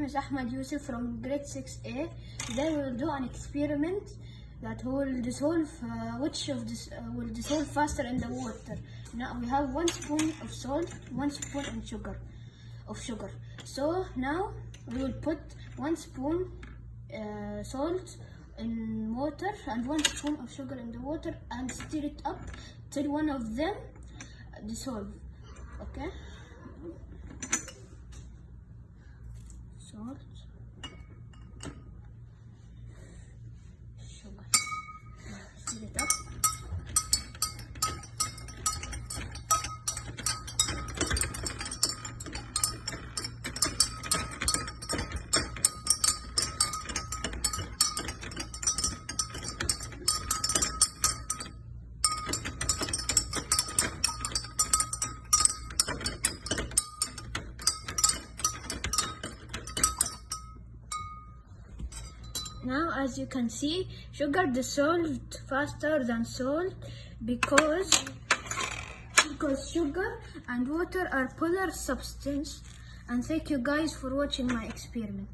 name is Ahmad Yusuf from grade 6A. Today we will do an experiment that will dissolve uh, which of this uh, will dissolve faster in the water. Now we have one spoon of salt, one spoon of sugar, of sugar. So now we will put one spoon uh, salt in water and one spoon of sugar in the water and stir it up till one of them dissolve. Okay. Salt. Sugar. Stir it up. Now, as you can see, sugar dissolved faster than salt because because sugar and water are polar substance. And thank you guys for watching my experiment.